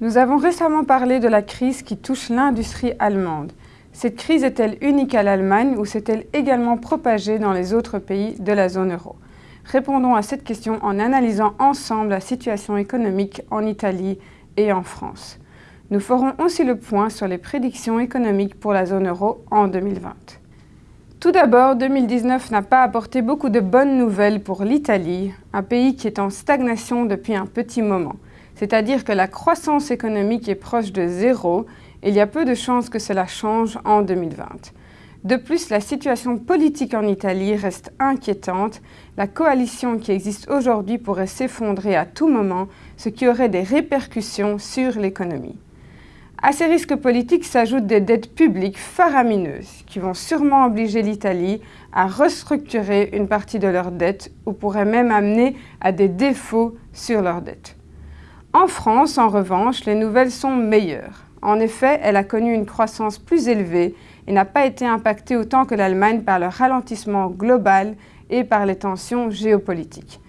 Nous avons récemment parlé de la crise qui touche l'industrie allemande. Cette crise est-elle unique à l'Allemagne ou s'est-elle également propagée dans les autres pays de la zone euro? Répondons à cette question en analysant ensemble la situation économique en Italie et en France. Nous ferons aussi le point sur les prédictions économiques pour la zone euro en 2020. Tout d'abord, 2019 n'a pas apporté beaucoup de bonnes nouvelles pour l'Italie, un pays qui est en stagnation depuis un petit moment. C'est-à-dire que la croissance économique est proche de zéro et il y a peu de chances que cela change en 2020. De plus, la situation politique en Italie reste inquiétante. La coalition qui existe aujourd'hui pourrait s'effondrer à tout moment, ce qui aurait des répercussions sur l'économie. À ces risques politiques s'ajoutent des dettes publiques faramineuses qui vont sûrement obliger l'Italie à restructurer une partie de leurs dettes ou pourraient même amener à des défauts sur leurs dettes. En France, en revanche, les nouvelles sont meilleures. En effet, elle a connu une croissance plus élevée et n'a pas été impactée autant que l'Allemagne par le ralentissement global et par les tensions géopolitiques.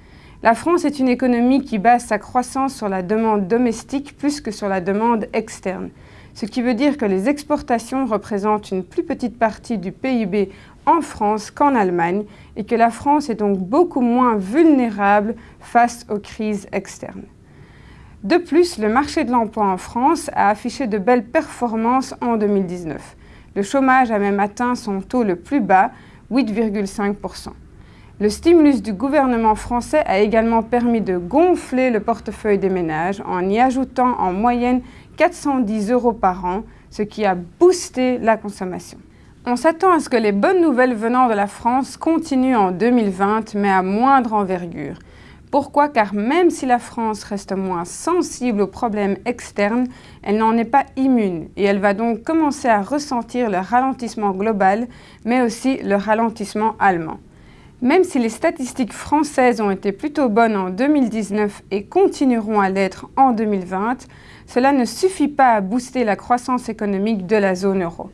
La France est une économie qui base sa croissance sur la demande domestique plus que sur la demande externe, ce qui veut dire que les exportations représentent une plus petite partie du PIB en France qu'en Allemagne et que la France est donc beaucoup moins vulnérable face aux crises externes. De plus, le marché de l'emploi en France a affiché de belles performances en 2019. Le chômage a même atteint son taux le plus bas, 8,5%. Le stimulus du gouvernement français a également permis de gonfler le portefeuille des ménages en y ajoutant en moyenne 410 euros par an, ce qui a boosté la consommation. On s'attend à ce que les bonnes nouvelles venant de la France continuent en 2020, mais à moindre envergure. Pourquoi Car même si la France reste moins sensible aux problèmes externes, elle n'en est pas immune et elle va donc commencer à ressentir le ralentissement global, mais aussi le ralentissement allemand. Même si les statistiques françaises ont été plutôt bonnes en 2019 et continueront à l'être en 2020, cela ne suffit pas à booster la croissance économique de la zone euro.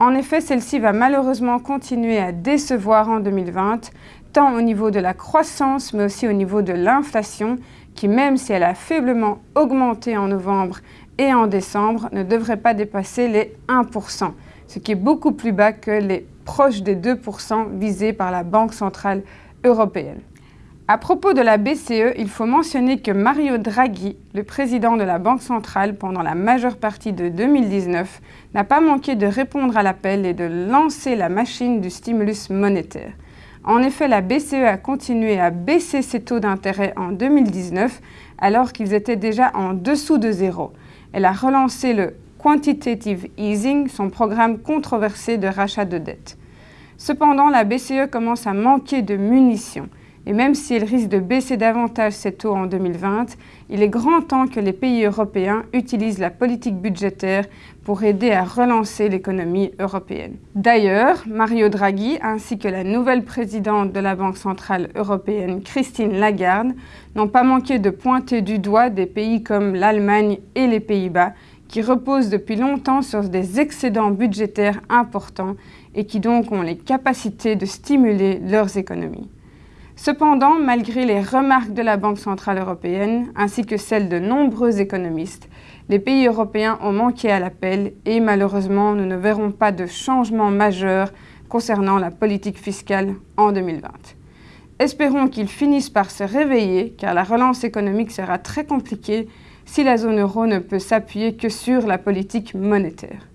En effet, celle-ci va malheureusement continuer à décevoir en 2020, tant au niveau de la croissance, mais aussi au niveau de l'inflation, qui même si elle a faiblement augmenté en novembre et en décembre, ne devrait pas dépasser les 1%, ce qui est beaucoup plus bas que les proches des 2% visés par la Banque Centrale Européenne. À propos de la BCE, il faut mentionner que Mario Draghi, le président de la Banque centrale pendant la majeure partie de 2019, n'a pas manqué de répondre à l'appel et de lancer la machine du stimulus monétaire. En effet, la BCE a continué à baisser ses taux d'intérêt en 2019 alors qu'ils étaient déjà en dessous de zéro. Elle a relancé le Quantitative Easing, son programme controversé de rachat de dettes. Cependant, la BCE commence à manquer de munitions. Et même si elle risque de baisser davantage ses taux en 2020, il est grand temps que les pays européens utilisent la politique budgétaire pour aider à relancer l'économie européenne. D'ailleurs, Mario Draghi ainsi que la nouvelle présidente de la Banque Centrale Européenne, Christine Lagarde, n'ont pas manqué de pointer du doigt des pays comme l'Allemagne et les Pays-Bas qui reposent depuis longtemps sur des excédents budgétaires importants et qui donc ont les capacités de stimuler leurs économies. Cependant, malgré les remarques de la Banque Centrale Européenne, ainsi que celles de nombreux économistes, les pays européens ont manqué à l'appel et malheureusement, nous ne verrons pas de changement majeur concernant la politique fiscale en 2020. Espérons qu'ils finissent par se réveiller, car la relance économique sera très compliquée si la zone euro ne peut s'appuyer que sur la politique monétaire.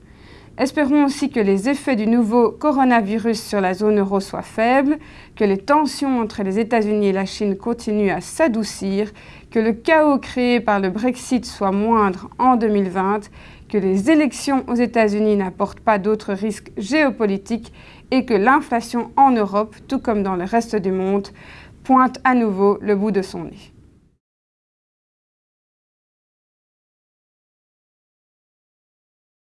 Espérons aussi que les effets du nouveau coronavirus sur la zone euro soient faibles, que les tensions entre les États-Unis et la Chine continuent à s'adoucir, que le chaos créé par le Brexit soit moindre en 2020, que les élections aux États-Unis n'apportent pas d'autres risques géopolitiques et que l'inflation en Europe, tout comme dans le reste du monde, pointe à nouveau le bout de son nez.